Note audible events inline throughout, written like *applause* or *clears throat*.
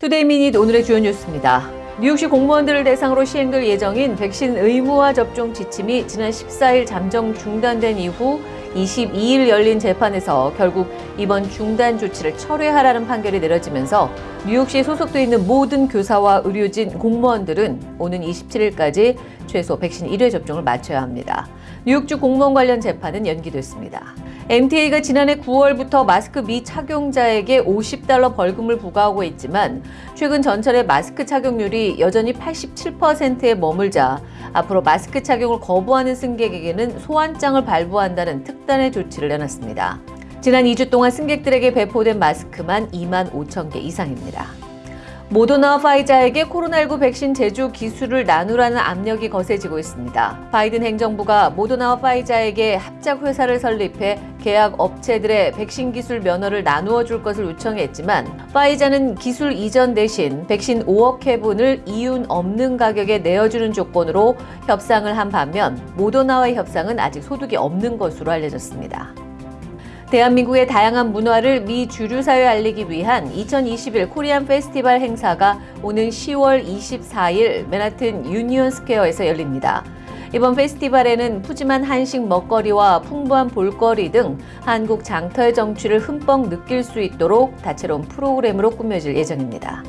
Today Minute 오늘의 주요 뉴스입니다. 뉴욕시 공무원들을 대상으로 시행될 예정인 백신 의무화 접종 지침이 지난 14일 잠정 중단된 이후 22일 열린 재판에서 결국 이번 중단 조치를 철회하라는 판결이 내려지면서 뉴욕시에 소속돼 있는 모든 교사와 의료진, 공무원들은 오는 27일까지 최소 백신 1회 접종을 마쳐야 합니다. 뉴욕주 공무원 관련 재판은 연기됐습니다. MTA가 지난해 9월부터 마스크 미착용자에게 50달러 벌금을 부과하고 있지만 최근 전철의 마스크 착용률이 여전히 87%에 머물자 앞으로 마스크 착용을 거부하는 승객에게는 소환장을 발부한다는 특단의 조치를 내놨습니다. 지난 2주 동안 승객들에게 배포된 마스크만 2만 5천 개 이상입니다. 모더나와 파이자에게 코로나19 백신 제조 기술을 나누라는 압력이 거세지고 있습니다. 바이든 행정부가 모더나와 파이자에게 합작 회사를 설립해 계약 업체들의 백신 기술 면허를 나누어 줄 것을 요청했지만 파이자는 기술 이전 대신 백신 5억 회분을 이윤 없는 가격에 내어주는 조건으로 협상을 한 반면 모더나와의 협상은 아직 소득이 없는 것으로 알려졌습니다. 대한민국의 다양한 문화를 미 주류사회에 알리기 위한 2021 Korean Festival 행사가 오는 10월 24일 맨하튼 유니온 스퀘어에서 열립니다. 이번 페스티벌에는 푸짐한 한식 먹거리와 풍부한 볼거리 등 한국 장터의 정취를 흠뻑 느낄 수 있도록 다채로운 프로그램으로 꾸며질 예정입니다.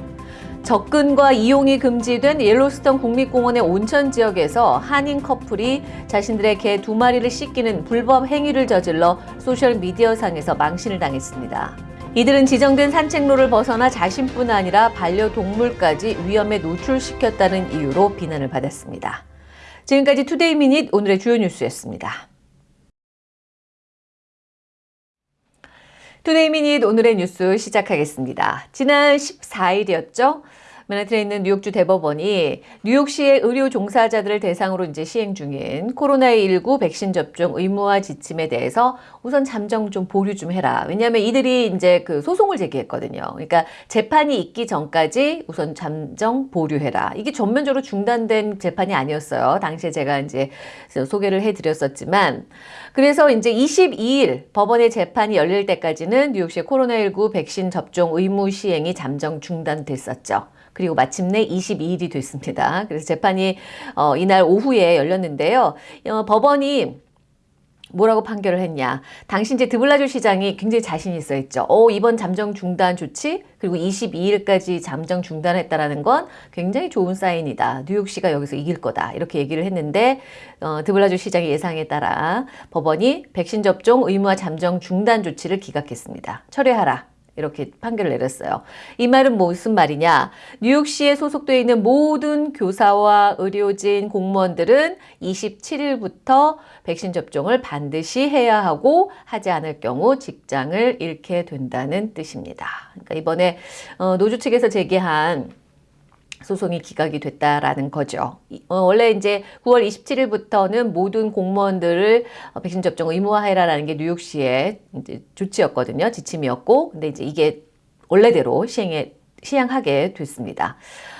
접근과 이용이 금지된 옐로스톤 국립공원의 온천 지역에서 한인 커플이 자신들의 개 두 마리를 씻기는 불법 행위를 저질러 소셜미디어상에서 망신을 당했습니다. 이들은 지정된 산책로를 벗어나 자신뿐 아니라 반려동물까지 위험에 노출시켰다는 이유로 비난을 받았습니다. 지금까지 Today Minute 오늘의 주요 뉴스였습니다. Today Minute 오늘의 뉴스 시작하겠습니다. 지난 14일이었죠. 맨하튼에 있는 뉴욕주 대법원이 뉴욕시의 의료 종사자들을 대상으로 이제 시행 중인 코로나19 백신 접종 의무화 지침에 대해서 우선 잠정 좀 보류 좀 해라. 왜냐하면 이들이 이제 그 소송을 제기했거든요. 그러니까 재판이 있기 전까지 우선 잠정 보류해라. 이게 전면적으로 중단된 재판이 아니었어요. 당시에 제가 이제 소개를 해드렸었지만 그래서 이제 22일 법원의 재판이 열릴 때까지는 뉴욕시의 코로나19 백신 접종 의무 시행이 잠정 중단됐었죠. 그리고 마침내 22일이 됐습니다. 그래서 재판이 어, 이날 오후에 열렸는데요. 어, 법원이 뭐라고 판결을 했냐. 당시 이제 드블라주 시장이 굉장히 자신 있어 했죠. 어, 이번 잠정 중단 조치 그리고 22일까지 잠정 중단했다라는 건 굉장히 좋은 사인이다. 뉴욕시가 여기서 이길 거다. 이렇게 얘기를 했는데 어, 드블라주 시장의 예상에 따라 법원이 백신 접종 의무화 잠정 중단 조치를 기각했습니다. 철회하라. 이렇게 판결을 내렸어요. 이 말은 무슨 말이냐? 뉴욕시에 소속되어 있는 모든 교사와 의료진, 공무원들은 27일부터 백신 접종을 반드시 해야 하고 하지 않을 경우 직장을 잃게 된다는 뜻입니다. 그러니까 이번에 어, 노조 측에서 제기한 소송이 기각이 됐다라는 거죠. 어, 원래 이제 9월 27일부터는 모든 공무원들을 어, 백신 접종 의무화해라라는 게 뉴욕시의 조치였거든요. 지침이었고, 근데 이제 이게 원래대로 시행에 시행하게 됐습니다.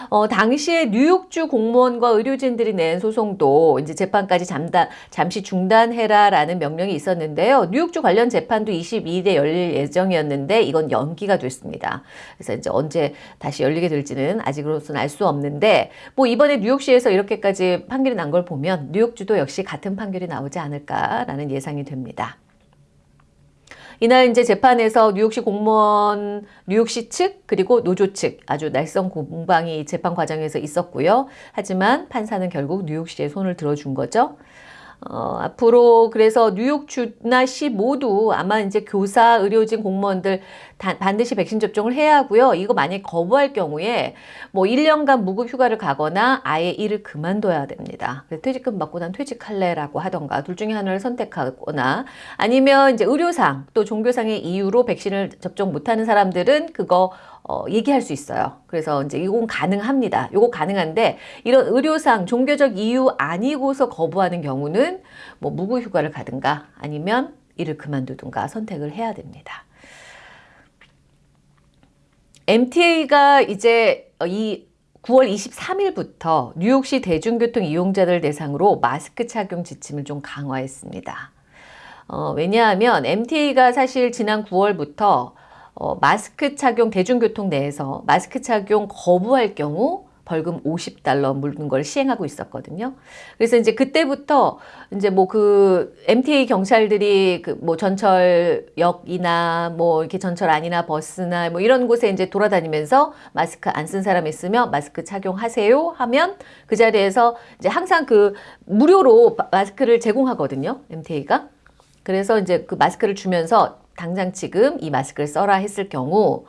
어, 당시에 뉴욕주 공무원과 의료진들이 낸 소송도 이제 재판까지 잠단, 잠시 중단해라라는 명령이 있었는데요. 뉴욕주 관련 재판도 22일에 열릴 예정이었는데 이건 연기가 됐습니다. 그래서 이제 언제 다시 열리게 될지는 아직으로서는 알 수 없는데 뭐 이번에 뉴욕시에서 이렇게까지 판결이 난 걸 보면 뉴욕주도 역시 같은 판결이 나오지 않을까라는 예상이 됩니다. 이날 이제 재판에서 뉴욕시 공무원, 뉴욕시 측 그리고 노조 측 아주 날선 공방이 재판 과정에서 있었고요. 하지만 판사는 결국 뉴욕시의 손을 들어준 거죠. 어, 앞으로 그래서 뉴욕주나 시 모두 아마 이제 교사, 의료진, 공무원들 다, 반드시 백신 접종을 해야 하고요. 이거 만약 거부할 경우에 뭐 1년간 무급 휴가를 가거나 아예 일을 그만둬야 됩니다. 퇴직금 받고 난 퇴직할래라고 하던가 둘 중에 하나를 선택하거나 아니면 이제 의료상 또 종교상의 이유로 백신을 접종 못하는 사람들은 그거 어, 얘기할 수 있어요. 그래서 이제 이건 가능합니다. 이거 가능한데 이런 의료상 종교적 이유 아니고서 거부하는 경우는 뭐 무급 휴가를 가든가 아니면 일을 그만두든가 선택을 해야 됩니다. MTA가 이제 이 9월 23일부터 뉴욕시 대중교통 이용자들 대상으로 마스크 착용 지침을 좀 강화했습니다. 어, 왜냐하면 MTA가 사실 지난 9월부터 어, 마스크 착용 대중교통 내에서 마스크 착용 거부할 경우 벌금 50달러 물는 걸 시행하고 있었거든요. 그래서 이제 그때부터 이제 뭐 그 MTA 경찰들이 그 뭐 전철역이나 뭐 이렇게 전철 안이나 버스나 뭐 이런 곳에 이제 돌아다니면서 마스크 안 쓴 사람 있으면 마스크 착용하세요 하면 그 자리에서 이제 항상 그 무료로 마스크를 제공하거든요. MTA가. 그래서 이제 그 마스크를 주면서 당장 지금 이 마스크를 써라 했을 경우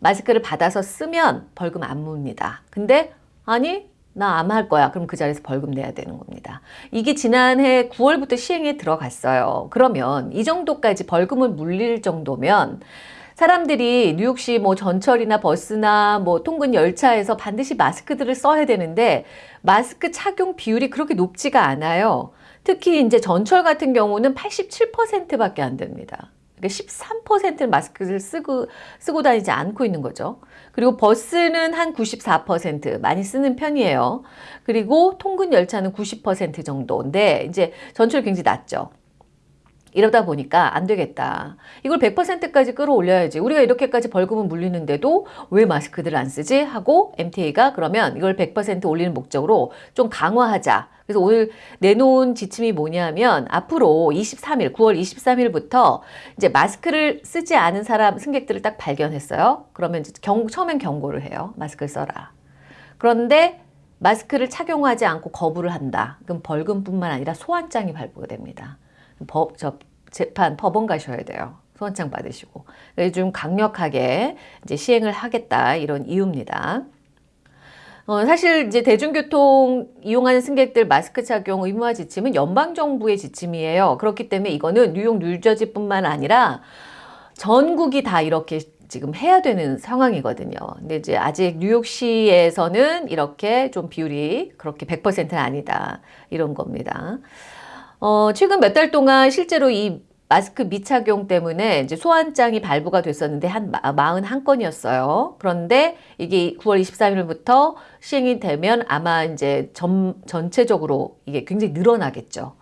마스크를 받아서 쓰면 벌금 안 묻니다. 근데 아니 나 안 할 거야. 그럼 그 자리에서 벌금 내야 되는 겁니다. 이게 지난해 9월부터 시행에 들어갔어요. 그러면 이 정도까지 벌금을 물릴 정도면 사람들이 뉴욕시 뭐 전철이나 버스나 뭐 통근 열차에서 반드시 마스크들을 써야 되는데 마스크 착용 비율이 그렇게 높지가 않아요. 특히 이제 전철 같은 경우는 87%밖에 안 됩니다. 그러니까 13%는 마스크를 쓰고, 쓰고 다니지 않고 있는 거죠. 그리고 버스는 한 94% 많이 쓰는 편이에요. 그리고 통근 열차는 90% 정도인데 이제 전철 굉장히 낮죠. 이러다 보니까 안 되겠다. 이걸 100%까지 끌어올려야지. 우리가 이렇게까지 벌금을 물리는데도 왜 마스크들을 안 쓰지? 하고 MTA가 그러면 이걸 100% 올리는 목적으로 좀 강화하자. 그래서 오늘 내놓은 지침이 뭐냐면 앞으로 23일, 9월 23일부터 이제 마스크를 쓰지 않은 사람, 승객들을 딱 발견했어요. 그러면 경, 처음엔 경고를 해요. 마스크를 써라. 그런데 마스크를 착용하지 않고 거부를 한다. 그럼 벌금뿐만 아니라 소환장이 발부가 됩니다. 법, 저, 재판, 법원 가셔야 돼요. 소환장 받으시고. 좀 강력하게 이제 시행을 하겠다. 이런 이유입니다. 어, 사실 이제 대중교통 이용하는 승객들 마스크 착용 의무화 지침은 연방정부의 지침이에요. 그렇기 때문에 이거는 뉴욕, 뉴저지뿐만 아니라 전국이 다 이렇게 지금 해야 되는 상황이거든요. 근데 이제 아직 뉴욕시에서는 이렇게 좀 비율이 그렇게 100%는 아니다. 이런 겁니다. 어, 최근 몇 달 동안 실제로 이 마스크 미착용 때문에 이제 소환장이 발부가 됐었는데 한 41건이었어요. 그런데 이게 9월 23일부터 시행이 되면 아마 이제 전, 전체적으로 이게 굉장히 늘어나겠죠.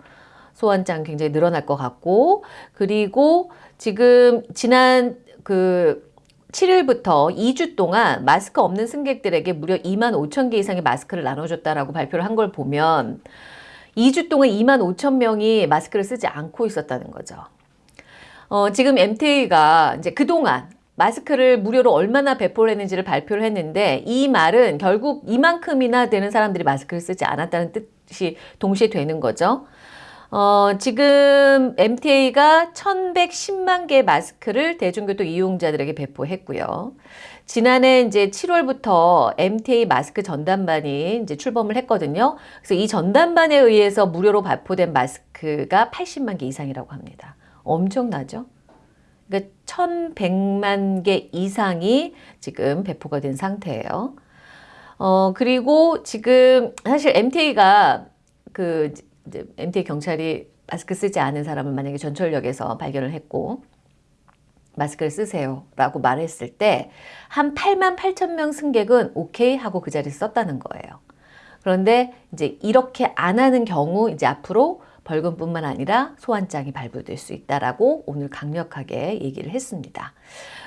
소환장 굉장히 늘어날 것 같고 그리고 지금 지난 그 7일부터 2주 동안 마스크 없는 승객들에게 무려 2만 5천 개 이상의 마스크를 나눠줬다라고 발표를 한 걸 보면 2주 동안 2만 5천 명이 마스크를 쓰지 않고 있었다는 거죠. 어, 지금 MTA가 이제 그동안 마스크를 무료로 얼마나 배포를 했는지를 발표를 했는데 이 말은 결국 이만큼이나 되는 사람들이 마스크를 쓰지 않았다는 뜻이 동시에 되는 거죠. 어, 지금 MTA가 1110만 개의 마스크를 대중교통 이용자들에게 배포했고요. 지난해 이제 7월부터 MTA 마스크 전담반이 이제 출범을 했거든요. 그래서 이 전담반에 의해서 무료로 발포된 마스크가 80만 개 이상이라고 합니다. 엄청나죠? 그러니까 1100만 개 이상이 지금 배포가 된 상태예요. 어, 그리고 지금 사실 MTA가 그 MTA 경찰이 마스크 쓰지 않은 사람을 만약에 전철역에서 발견을 했고 마스크를 쓰세요 라고 말했을 때 한 8만 8천 명 승객은 오케이 하고 그 자리에 썼다는 거예요. 그런데 이제 이렇게 안 하는 경우 이제 앞으로 벌금뿐만 아니라 소환장이 발부될 수 있다라고 오늘 강력하게 얘기를 했습니다.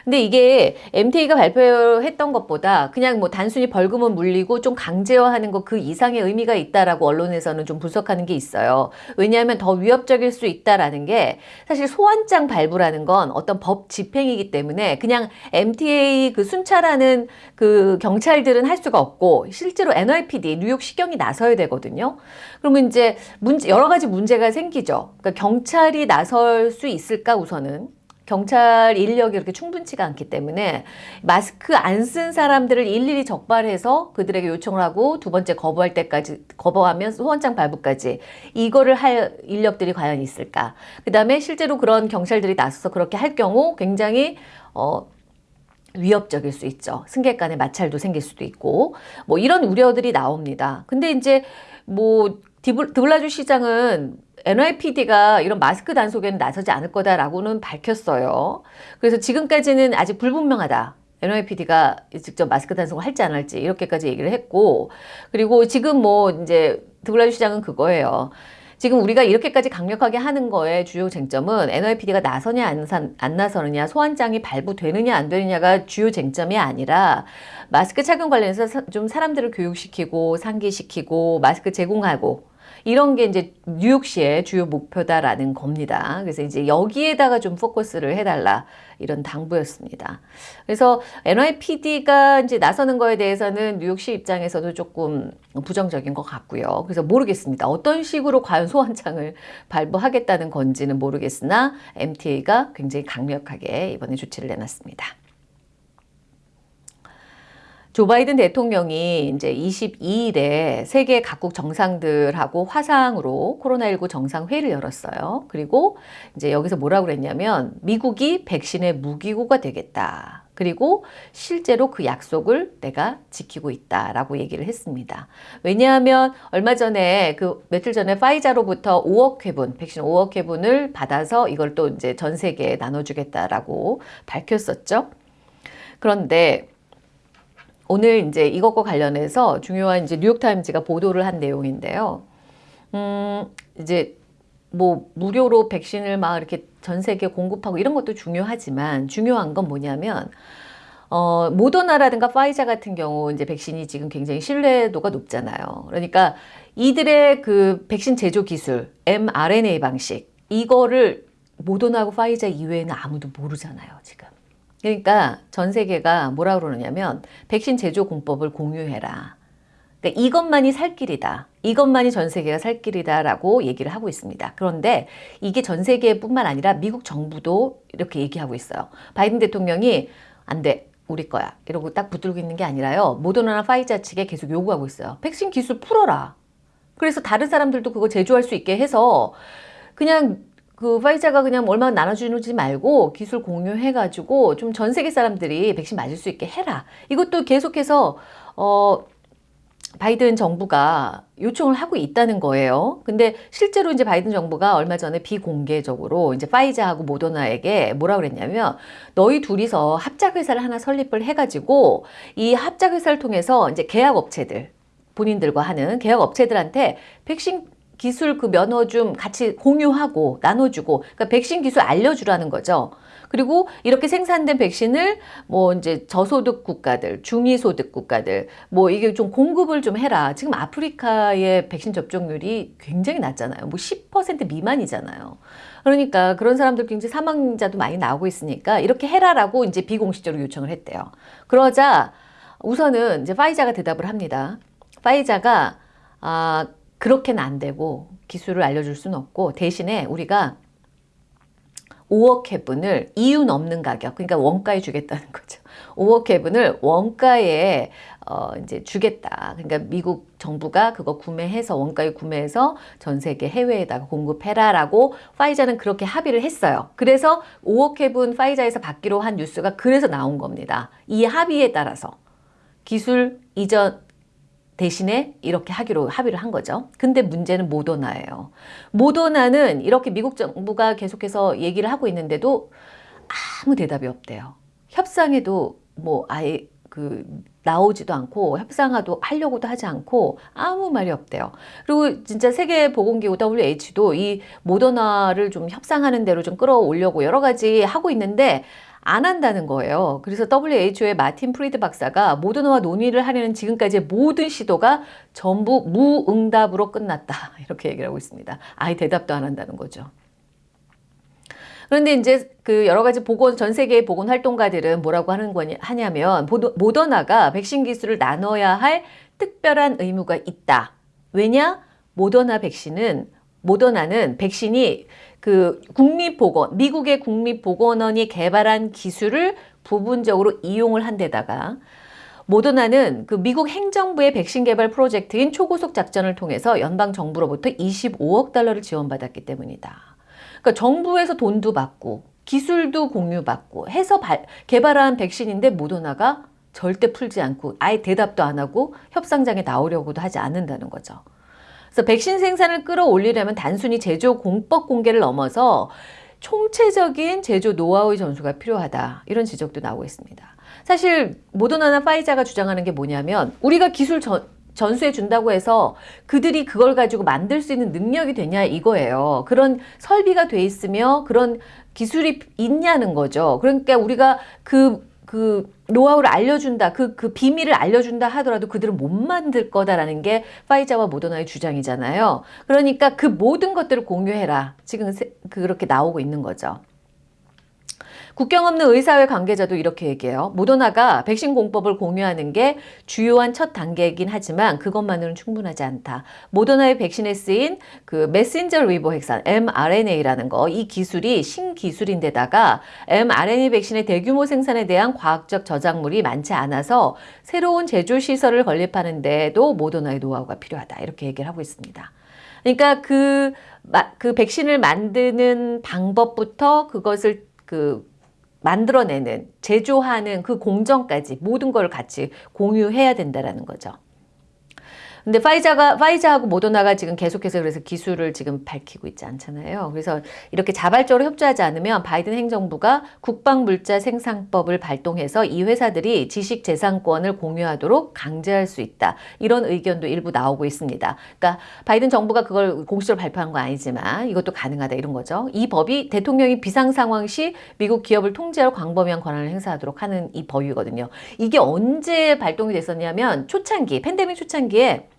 근데 이게 MTA가 발표했던 것보다 그냥 뭐 단순히 벌금은 물리고 좀 강제화하는 것 그 이상의 의미가 있다라고 언론에서는 좀 분석하는 게 있어요. 왜냐하면 더 위협적일 수 있다라는 게 사실 소환장 발부라는 건 어떤 법 집행이기 때문에 그냥 MTA 그 순찰하는 그 경찰들은 할 수가 없고 실제로 NYPD 뉴욕 시경이 나서야 되거든요. 그러면 이제 문제 여러 가지 문제 가 생기죠. 그러니까 경찰이 나설 수 있을까 우선은 경찰 인력이 이렇게 충분치가 않기 때문에 마스크 안 쓴 사람들을 일일이 적발해서 그들에게 요청을 하고 두 번째 거부할 때까지 거부하면 소원장 발부까지 이거를 할 인력들이 과연 있을까? 그 다음에 실제로 그런 경찰들이 나서서 그렇게 할 경우 굉장히 어 위협적일 수 있죠. 승객 간의 마찰도 생길 수도 있고 뭐 이런 우려들이 나옵니다. 근데 이제 뭐 드블라주 시장은 NYPD가 이런 마스크 단속에는 나서지 않을 거다라고는 밝혔어요. 그래서 지금까지는 아직 불분명하다. NYPD가 직접 마스크 단속을 할지 안 할지 이렇게까지 얘기를 했고 그리고 지금 뭐 이제 드블라주 시장은 그거예요. 지금 우리가 이렇게까지 강력하게 하는 거에 주요 쟁점은 NYPD가 나서냐 안, 사- 안 나서느냐 소환장이 발부되느냐 안 되느냐가 주요 쟁점이 아니라 마스크 착용 관련해서 사- 좀 사람들을 교육시키고 상기시키고 마스크 제공하고 이런 게 이제 뉴욕시의 주요 목표다라는 겁니다. 그래서 이제 여기에다가 좀 포커스를 해달라 이런 당부였습니다. 그래서 NYPD가 이제 나서는 거에 대해서는 뉴욕시 입장에서도 조금 부정적인 것 같고요. 그래서 모르겠습니다. 어떤 식으로 과연 소환장을 발부하겠다는 건지는 모르겠으나 MTA가 굉장히 강력하게 이번에 조치를 내놨습니다. 조 바이든 대통령이 이제 22일에 세계 각국 정상들하고 화상으로 코로나19 정상회의를 열었어요. 그리고 이제 여기서 뭐라고 그랬냐면 미국이 백신의 무기고가 되겠다. 그리고 실제로 그 약속을 내가 지키고 있다라고 얘기를 했습니다. 왜냐하면 얼마 전에 그 며칠 전에 파이자로부터 5억 회분, 백신 5억 회분을 받아서 이걸 또 이제 전 세계에 나눠주겠다라고 밝혔었죠. 그런데 오늘 이제 이것과 관련해서 중요한 이제 뉴욕타임즈가 보도를 한 내용인데요. 음, 이제 뭐 무료로 백신을 막 이렇게 전 세계 공급하고 이런 것도 중요하지만 중요한 건 뭐냐면 어, 모더나라든가 파이자 같은 경우 이제 백신이 지금 굉장히 신뢰도가 높잖아요. 그러니까 이들의 그 백신 제조 기술, mRNA 방식 이거를 모더나하고 파이자 이외에는 아무도 모르잖아요, 지금. 그러니까 전 세계가 뭐라 그러느냐면 백신 제조 공법을 공유해라. 그러니까 이것만이 살 길이다. 이것만이 전 세계가 살 길이다라고 얘기를 하고 있습니다. 그런데 이게 전 세계뿐만 아니라 미국 정부도 이렇게 얘기하고 있어요. 바이든 대통령이 안 돼. 우리 거야. 이러고 딱 붙들고 있는 게 아니라요. 모더나나 파이자 측에 계속 요구하고 있어요. 백신 기술 풀어라. 그래서 다른 사람들도 그거 제조할 수 있게 해서 그냥 그 파이자가 그냥 얼마 나눠주지 말고 기술 공유해가지고 좀 전 세계 사람들이 백신 맞을 수 있게 해라. 이것도 계속해서 어 바이든 정부가 요청을 하고 있다는 거예요. 근데 실제로 이제 바이든 정부가 얼마 전에 비공개적으로 이제 파이자하고 모더나에게 뭐라 그랬냐면 너희 둘이서 합작 회사를 하나 설립을 해가지고 이 합작 회사를 통해서 이제 계약 업체들 본인들과 하는 계약 업체들한테 백신 기술 그 면허 좀 같이 공유하고 나눠주고 그러니까 백신 기술 알려주라는 거죠. 그리고 이렇게 생산된 백신을 뭐 이제 저소득 국가들, 중위소득 국가들 뭐 이게 좀 공급을 좀 해라. 지금 아프리카의 백신 접종률이 굉장히 낮잖아요. 뭐 10% 미만이잖아요. 그러니까 그런 사람들 굉장히 사망자도 많이 나오고 있으니까 이렇게 해라라고 이제 비공식적으로 요청을 했대요. 그러자 우선은 이제 파이자가 대답을 합니다. 파이자가 아 그렇게는 안 되고 기술을 알려줄 수는 없고 대신에 우리가 5억 회분을 이윤 없는 가격, 그러니까 원가에 주겠다는 *laughs* 거죠. 5억 회분을 원가에 어 이제 주겠다. 그러니까 미국 정부가 그거 구매해서 원가에 구매해서 전 세계 해외에다가 공급해라라고 파이자는 그렇게 합의를 했어요. 그래서 5억 회분 파이자에서 받기로 한 뉴스가 그래서 나온 겁니다. 이 합의에 따라서 기술 이전 대신에 이렇게 하기로 합의를 한 거죠. 근데 문제는 모더나예요. 모더나는 이렇게 미국 정부가 계속해서 얘기를 하고 있는데도 아무 대답이 없대요. 협상에도 뭐 아예 그 나오지도 않고 협상하도 하려고도 하지 않고 아무 말이 없대요. 그리고 진짜 세계보건기구 WH도 이 모더나를 좀 협상하는 대로 좀 끌어올려고 여러 가지 하고 있는데 안 한다는 거예요. 그래서 WHO의 마틴 프리드 박사가 모더나와 논의를 하려는 지금까지의 모든 시도가 전부 무응답으로 끝났다. *laughs* 이렇게 얘기를 하고 있습니다. 아예 대답도 안 한다는 거죠. 그런데 이제 그 여러 가지 보건 전 세계의 보건 활동가들은 뭐라고 하는 거냐 하냐면 모더나가 백신 기술을 나눠야 할 특별한 의무가 있다. 왜냐? 모더나 백신은 모더나는 백신이 그 국립보건 미국의 국립보건원이 개발한 기술을 부분적으로 이용을 한 데다가 모더나는 그 미국 행정부의 백신 개발 프로젝트인 초고속 작전을 통해서 연방 정부로부터 25억 달러를 지원받았기 때문이다. 그러니까 정부에서 돈도 받고 기술도 공유받고 해서 발, 개발한 백신인데 모더나가 절대 풀지 않고 아예 대답도 안 하고 협상장에 나오려고도 하지 않는다는 거죠. 그래서 백신 생산을 끌어올리려면 단순히 제조 공법 공개를 넘어서 총체적인 제조 노하우의 전수가 필요하다. 이런 지적도 나오고 있습니다. 사실 모더나나 파이자가 주장하는 게 뭐냐면 우리가 기술 전, 전수해 준다고 해서 그들이 그걸 가지고 만들 수 있는 능력이 되냐 이거예요. 그런 설비가 돼 있으며 그런 기술이 있냐는 거죠. 그러니까 우리가 그, 그 노하우를 알려준다, 그, 그 비밀을 알려준다 하더라도 그들은 못 만들 거다라는 게 파이자와 모더나의 주장이잖아요. 그러니까 그 모든 것들을 공유해라. 지금 그렇게 나오고 있는 거죠. 국경 없는 의사회 관계자도 이렇게 얘기해요. 모더나가 백신 공법을 공유하는 게 주요한 첫 단계이긴 하지만 그것만으로는 충분하지 않다. 모더나의 백신에 쓰인 그 메신저 리보 핵산 mRNA라는 거 이 기술이 신기술인데다가 mRNA 백신의 대규모 생산에 대한 과학적 저작물이 많지 않아서 새로운 제조 시설을 건립하는 데도 모더나의 노하우가 필요하다. 이렇게 얘기를 하고 있습니다. 그러니까 그, 그 백신을 만드는 방법부터 그것을 그 만들어내는, 제조하는 그 공정까지 모든 걸 같이 공유해야 된다라는 거죠. 근데 파이자가 파이자하고 모더나가 지금 계속해서 그래서 기술을 지금 밝히고 있지 않잖아요. 그래서 이렇게 자발적으로 협조하지 않으면 바이든 행정부가 국방물자 생산법을 발동해서 이 회사들이 지식 재산권을 공유하도록 강제할 수 있다. 이런 의견도 일부 나오고 있습니다. 그러니까 바이든 정부가 그걸 공식적으로 발표한 건 아니지만 이것도 가능하다 이런 거죠. 이 법이 대통령이 비상 상황 시 미국 기업을 통제할 광범위한 권한을 행사하도록 하는 이 법이거든요. 이게 언제 발동이 됐었냐면 초창기 팬데믹 초창기에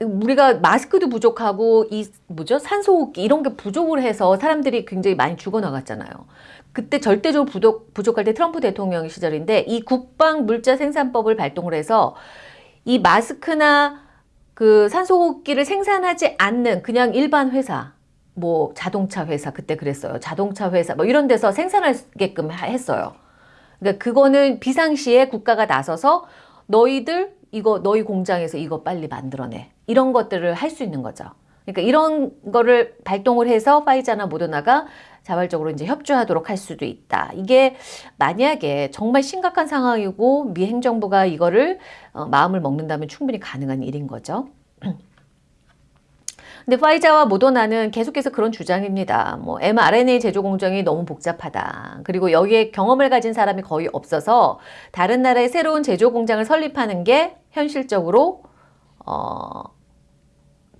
우리가 마스크도 부족하고 이 뭐죠 산소호흡기 이런 게 부족을 해서 사람들이 굉장히 많이 죽어나갔잖아요. 그때 절대적으로 부족, 부족할 때 트럼프 대통령 시절인데 이 국방 물자 생산법을 발동을 해서 이 마스크나 그 산소호흡기를 생산하지 않는 그냥 일반 회사 뭐 자동차 회사 그때 그랬어요. 자동차 회사 뭐 이런 데서 생산하게끔 했어요. 그러니까 그거는 비상시에 국가가 나서서 너희들 이거 너희 공장에서 이거 빨리 만들어내. 이런 것들을 할 수 있는 거죠. 그러니까 이런 거를 발동을 해서 파이자나 모더나가 자발적으로 이제 협조하도록 할 수도 있다. 이게 만약에 정말 심각한 상황이고 미 행정부가 이거를 어, 마음을 먹는다면 충분히 가능한 일인 거죠. *clears throat* 근데 파이자와 모더나는 계속해서 그런 주장입니다. 뭐 mRNA 제조 공정이 너무 복잡하다. 그리고 여기에 경험을 가진 사람이 거의 없어서 다른 나라의 새로운 제조 공장을 설립하는 게 현실적으로 어,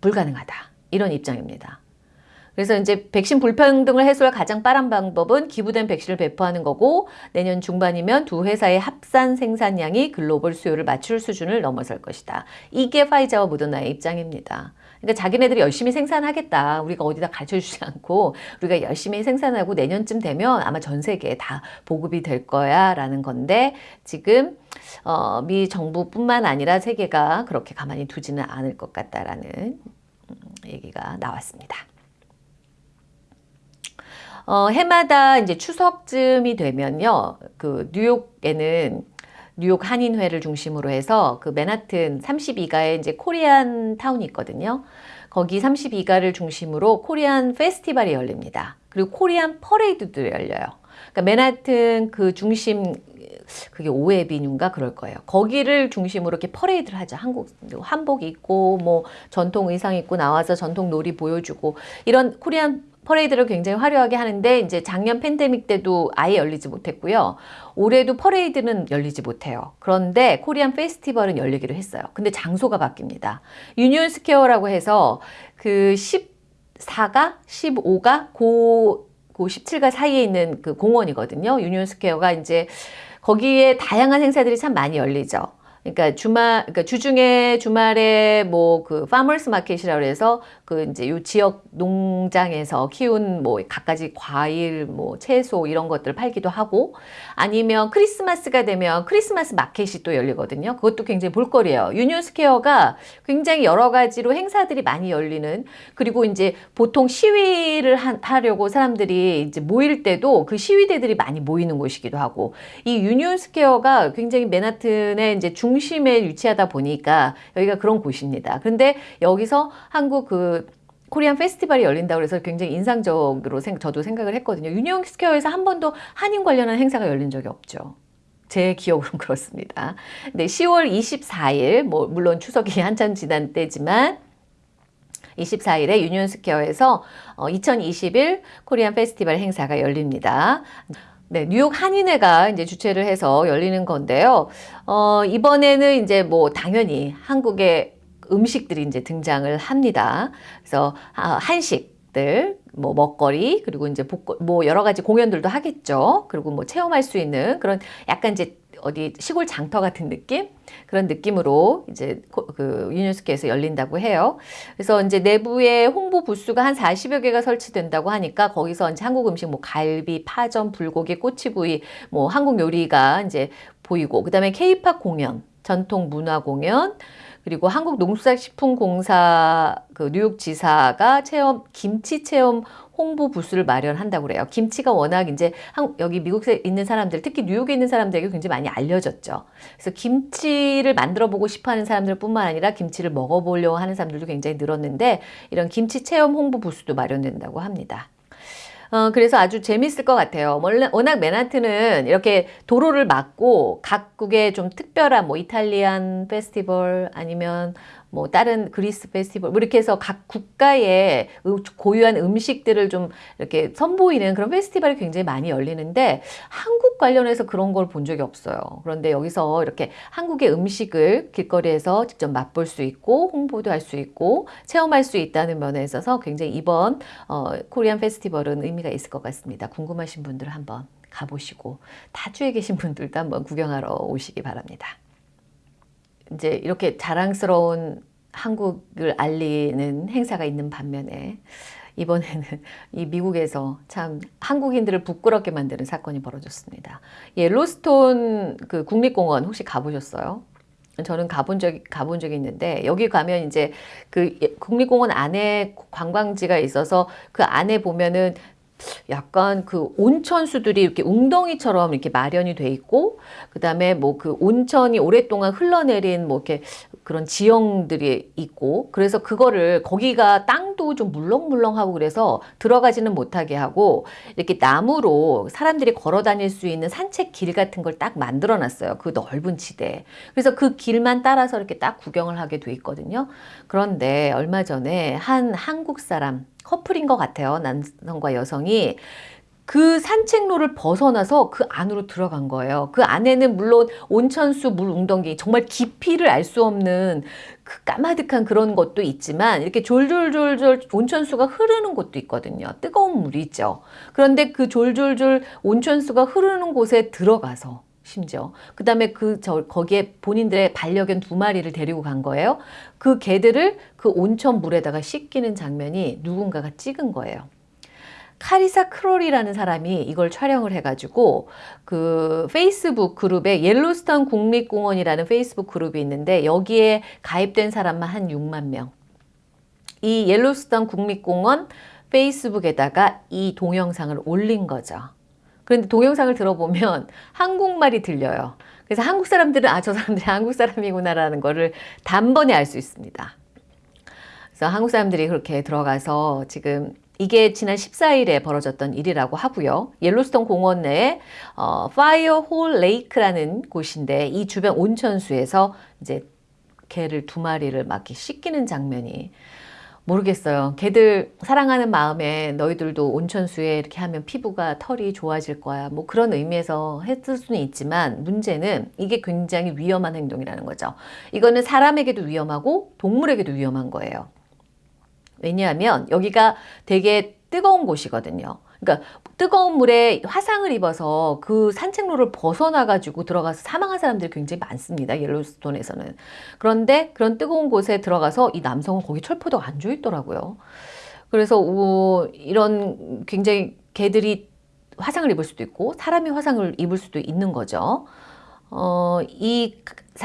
불가능하다. 이런 입장입니다. 그래서 이제 백신 불평등을 해소할 가장 빠른 방법은 기부된 백신을 배포하는 거고 내년 중반이면 두 회사의 합산 생산량이 글로벌 수요를 맞출 수준을 넘어설 것이다. 이게 파이자와 모더나의 입장입니다. 그러니까 자기네들이 열심히 생산하겠다. 우리가 어디다 가르쳐주지 *laughs* 않고 우리가 열심히 생산하고 내년쯤 되면 아마 전 세계에 다 보급이 될 거야 라는 건데 지금 어, 미 정부뿐만 아니라 세계가 그렇게 가만히 두지는 않을 것 같다라는 음, 얘기가 나왔습니다. 어, 해마다 이제 추석쯤이 되면요. 그 뉴욕에는 뉴욕 한인회를 중심으로 해서 그 맨하튼 32가에 이제 코리안 타운이 있거든요. 거기 32가를 중심으로 코리안 페스티벌이 열립니다. 그리고 코리안 퍼레이드도 열려요. 그러니까 맨하튼 그 중심 그게 오 avenue인가 그럴 거예요. 거기를 중심으로 이렇게 퍼레이드를 하죠. 한국 한복 입고 뭐 전통 의상 입고 나와서 전통 놀이 보여주고 이런 Korean 퍼레이드를 굉장히 화려하게 하는데 이제 작년 팬데믹 때도 아예 열리지 못했고요. 올해도 퍼레이드는 열리지 못해요. 그런데 Korean 페스티벌은 열리기로 했어요. 근데 장소가 바뀝니다. 유니온 스퀘어라고 해서 그 14가 15가 고, 고 17가 사이에 있는 그 공원이거든요. 유니온 스퀘어가 이제 거기에 다양한 행사들이 참 많이 열리죠. 그러니까 주말, 그러니까 주중에 주말에 뭐 그 farmers market이라고 해서 그 이제 요 지역 농장에서 키운 뭐 갖가지 과일, 뭐 채소 이런 것들을 팔기도 하고 아니면 크리스마스가 되면 크리스마스 마켓이 또 열리거든요. 그것도 굉장히 볼거리예요. 유니온 스퀘어가 굉장히 여러 가지로 행사들이 많이 열리는 그리고 이제 보통 시위를 하, 려고 사람들이 이제 모일 때도 그 시위대들이 많이 모이는 곳이기도 하고 이 유니온 스퀘어가 굉장히 맨하튼의 이제 중심에 위치하다 보니까 여기가 그런 곳입니다. 그런데 여기서 한국 그 Korean 페스티벌이 열린다고 그래서 굉장히 인상적으로 생, 저도 생각을 했거든요. 유니온 스퀘어에서 한 번도 한인 관련한 행사가 열린 적이 없죠. 제 기억으로는 *laughs* 그렇습니다. 네, 10월 24일, 뭐, 물론 추석이 *laughs* 한참 지난 때지만, 24일에 유니온 스퀘어에서 2021 Korean 페스티벌 행사가 열립니다. 네, 뉴욕 한인회가 이제 주최를 해서 열리는 건데요. 어, 이번에는 이제 뭐 당연히 한국의 음식들이 이제 등장을 합니다. 그래서 아, 한식들, 뭐 먹거리, 그리고 이제 복거, 뭐 여러 가지 공연들도 하겠죠. 그리고 뭐 체험할 수 있는 그런 약간 이제 어디 시골 장터 같은 느낌 그런 느낌으로 이제 그 유네스코에서 열린다고 해요. 그래서 이제 내부에 홍보 부스가 한 40여 개가 설치된다고 하니까 거기서 이제 한국 음식 뭐 갈비, 파전, 불고기, 꼬치구이 뭐 한국 요리가 이제 보이고 그다음에 케이팝 공연, 전통 문화 공연 그리고 한국농수산식품공사 그 뉴욕 지사가 체험 김치 체험 홍보 부스를 마련한다고 그래요. 김치가 워낙 이제 한, 여기 미국에 있는 사람들, 특히 뉴욕에 있는 사람들에게 굉장히 많이 알려졌죠. 그래서 김치를 만들어 보고 싶어 하는 사람들 뿐만 아니라 김치를 먹어보려고 하는 사람들도 굉장히 늘었는데 이런 김치 체험 홍보 부스도 마련된다고 합니다. 어, 그래서 아주 재밌을 것 같아요. 워낙 맨하튼은 이렇게 도로를 막고 각국의 좀 특별한 뭐 이탈리안 페스티벌 아니면 뭐 다른 그리스 페스티벌 뭐 이렇게 해서 각 국가의 고유한 음식들을 좀 이렇게 선보이는 그런 페스티벌이 굉장히 많이 열리는데 한국 관련해서 그런 걸 본 적이 없어요. 그런데 여기서 이렇게 한국의 음식을 길거리에서 직접 맛볼 수 있고 홍보도 할 수 있고 체험할 수 있다는 면에 있어서 굉장히 이번 어, 코리안 페스티벌은 의미 가 있을 것 같습니다. 궁금하신 분들 한번 가보시고 타주에 계신 분들도 한번 구경하러 오시기 바랍니다. 이제 이렇게 자랑스러운 한국을 알리는 행사가 있는 반면에 이번에는 *laughs* 이 미국에서 참 한국인들을 부끄럽게 만드는 사건이 벌어졌습니다. 옐로스톤 그 국립공원 혹시 가보셨어요? 저는 가본 적이 가본 적이 있는데 여기 가면 이제 그 국립공원 안에 관광지가 있어서 그 안에 보면은 약간 그 온천수들이 이렇게 웅덩이처럼 이렇게 마련이 돼 있고 그다음에 뭐 그 온천이 오랫동안 흘러내린 뭐 이렇게 그런 지형들이 있고 그래서 그거를 거기가 땅도 좀 물렁물렁하고 그래서 들어가지는 못하게 하고 이렇게 나무로 사람들이 걸어 다닐 수 있는 산책 길 같은 걸 딱 만들어 놨어요. 그 넓은 지대에. 그래서 그 길만 따라서 이렇게 딱 구경을 하게 돼 있거든요. 그런데 얼마 전에 한 한국 사람 커플인 것 같아요. 남성과 여성이 그 산책로를 벗어나서 그 안으로 들어간 거예요. 그 안에는 물론 온천수 물 웅덩이 정말 깊이를 알 수 없는 그 까마득한 그런 것도 있지만 이렇게 졸졸졸졸 온천수가 흐르는 곳도 있거든요. 뜨거운 물이죠. 그런데 그 졸졸졸 온천수가 흐르는 곳에 들어가서 심지어 그 다음에 그 저 거기에 본인들의 반려견 두 마리를 데리고 간 거예요. 그 개들을 그 온천 물에다가 씻기는 장면이 누군가가 찍은 거예요. 카리사 크롤이라는 사람이 이걸 촬영을 해가지고 그 페이스북 그룹에 옐로스톤 국립공원이라는 페이스북 그룹이 있는데 여기에 가입된 사람만 한 6만 명. 이 옐로스톤 국립공원 페이스북에다가 이 동영상을 올린 거죠. 그런데 동영상을 들어보면 *laughs* 한국말이 들려요. 그래서 한국 사람들은 아 저 사람들이 한국 사람이구나라는 거를 단번에 알 수 있습니다. 그래서 한국 사람들이 그렇게 들어가서 지금 이게 지난 14일에 벌어졌던 일이라고 하고요. 옐로스톤 공원 내에 어, 파이어홀 레이크라는 곳인데 이 주변 온천수에서 이제 개를 두 마리를 막 씻기는 장면이 모르겠어요. 개들 사랑하는 마음에 너희들도 온천수에 이렇게 하면 피부가 털이 좋아질 거야. 뭐 그런 의미에서 했을 수는 있지만 문제는 이게 굉장히 위험한 행동이라는 거죠. 이거는 사람에게도 위험하고 동물에게도 위험한 거예요. 왜냐하면 여기가 되게 뜨거운 곳이거든요. 그러니까 뜨거운 물에 화상을 입어서 그 산책로를 벗어나 가지고 들어가서 사망한 사람들이 굉장히 많습니다. 옐로스톤에서는. 그런데 그런 뜨거운 곳에 들어가서 이 남성은 거기 철포도가 앉아 있더라고요. 그래서 오, 이런 굉장히 개들이 화상을 입을 수도 있고 사람이 화상을 입을 수도 있는 거죠. 어, 이,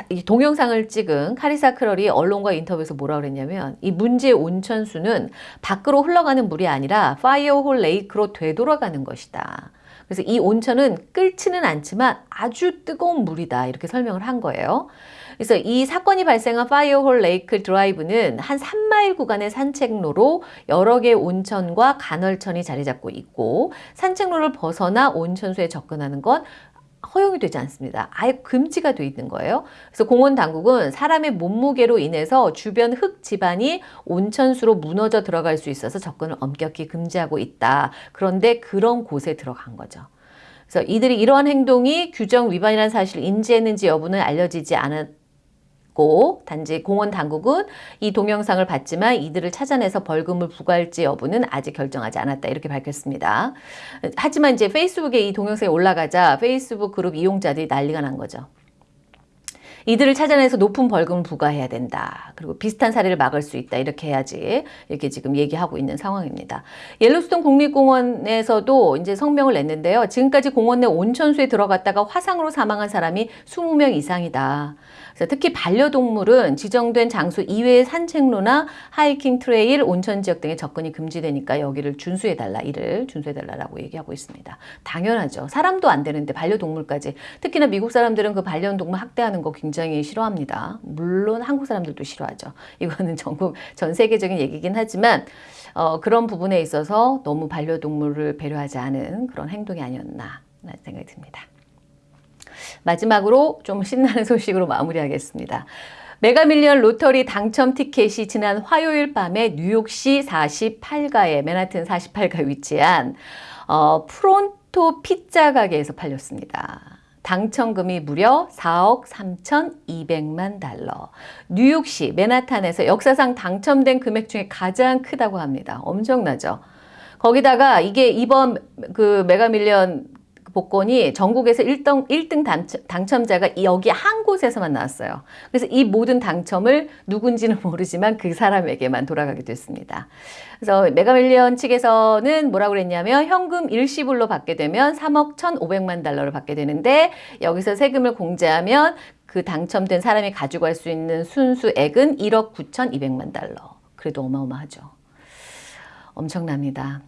이 동영상을 찍은 카리사 크롤이 언론과 인터뷰에서 뭐라 그랬냐면 이 문제의 온천수는 밖으로 흘러가는 물이 아니라 파이어홀 레이크로 되돌아가는 것이다. 그래서 이 온천은 끓지는 않지만 아주 뜨거운 물이다 이렇게 설명을 한 거예요. 그래서 이 사건이 발생한 파이어홀 레이크 드라이브는 한 3마일 구간의 산책로로 여러 개의 온천과 간헐천이 자리 잡고 있고 산책로를 벗어나 온천수에 접근하는 건 허용이 되지 않습니다. 아예 금지가 돼 있는 거예요. 그래서 공원 당국은 사람의 몸무게로 인해서 주변 흙 지반이 온천수로 무너져 들어갈 수 있어서 접근을 엄격히 금지하고 있다. 그런데 그런 곳에 들어간 거죠. 그래서 이들이 이러한 행동이 규정 위반이라는 사실을 인지했는지 여부는 알려지지 않았 고 단지 공원 당국은 이 동영상을 봤지만 이들을 찾아내서 벌금을 부과할지 여부는 아직 결정하지 않았다 이렇게 밝혔습니다. 하지만 이제 페이스북에 이 동영상이 올라가자 페이스북 그룹 이용자들이 난리가 난 거죠. 이들을 찾아내서 높은 벌금을 부과해야 된다. 그리고 비슷한 사례를 막을 수 있다. 이렇게 해야지. 이렇게 지금 얘기하고 있는 상황입니다. 옐로스톤 국립공원에서도 이제 성명을 냈는데요. 지금까지 공원 내 온천수에 들어갔다가 화상으로 사망한 사람이 20명 이상이다. 특히 반려동물은 지정된 장소 이외의 산책로나 하이킹 trail, 온천 지역 등에 접근이 금지되니까 여기를 준수해달라. 이를 준수해달라고 얘기하고 있습니다. 당연하죠. 사람도 안 되는데 반려동물까지. 특히나 미국 사람들은 그 반려동물 학대하는 거 굉장히 싫어합니다. 물론 한국 사람들도 싫어하죠. *laughs* 이거는 전국, 전 세계적인 얘기긴 하지만 어, 그런 부분에 있어서 너무 반려동물을 배려하지 않은 그런 행동이 아니었나 라는 생각이 듭니다. 마지막으로 좀 신나는 *laughs* 소식으로 마무리하겠습니다. 메가밀리언 로터리 당첨 티켓이 지난 화요일 밤에 뉴욕시 48가에 맨하튼 48가 위치한 어, 프론토 피자 가게에서 팔렸습니다. 당첨금이 무려 4억 3,200만 달러. 뉴욕시 맨하탄에서 역사상 당첨된 금액 중에 가장 크다고 합니다. 엄청나죠? 거기다가 이게 이번 그 메가밀리언 복권이 전국에서 1등, 1등 당첨, 자가 여기 한 곳에서만 나왔어요. 그래서 이 모든 당첨금을 누군지는 모르지만 그 사람에게만 돌아가게 됐습니다. 그래서 메가밀리언 측에서는 뭐라고 그랬냐면 현금 일시불로 받게 되면 3억 1,500만 달러를 받게 되는데 여기서 세금을 공제하면 그 당첨된 사람이 가지고 갈수 있는 순수액은 1억 9,200만 달러. 그래도 어마어마하죠. 엄청납니다.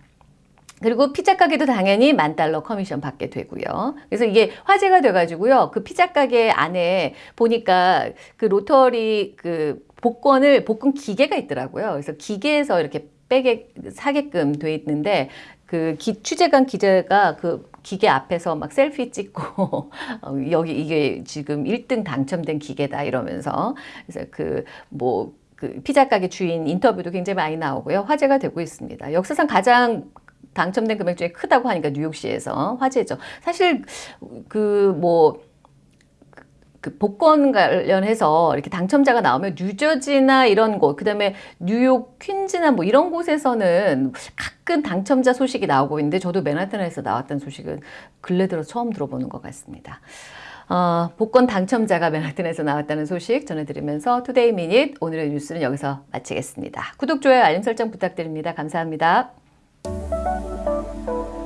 그리고 피자 가게도 당연히 만 달러 커미션 받게 되고요. 그래서 이게 화제가 돼가지고요. 그 피자 가게 안에 보니까 그 lottery 그 복권을 복권 기계가 있더라고요. 그래서 기계에서 이렇게 빼게 사게끔 돼 있는데 그 기, 취재관 기자가 그 기계 앞에서 막 셀피 찍고 *laughs* 어, 여기 이게 지금 1등 당첨된 기계다 이러면서 그래서 그뭐 그 피자 가게 주인 인터뷰도 굉장히 많이 나오고요. 화제가 되고 있습니다. 역사상 가장 당첨된 금액 중에 크다고 하니까 뉴욕시에서 화제죠. 사실 그뭐 그 복권 관련해서 이렇게 당첨자가 나오면 뉴저지나 이런 곳, 그 다음에 뉴욕 퀸즈나 뭐 이런 곳에서는 가끔 당첨자 소식이 나오고 있는데 저도 맨하탄에서 나왔던 소식은 근래 들어 처음 들어보는 것 같습니다. 어, 복권 당첨자가 맨하탄에서 나왔다는 소식 전해드리면서 투데이 미닛 오늘의 뉴스는 여기서 마치겠습니다. 구독, 좋아요, 알림 설정 부탁드립니다. 감사합니다. Thank you.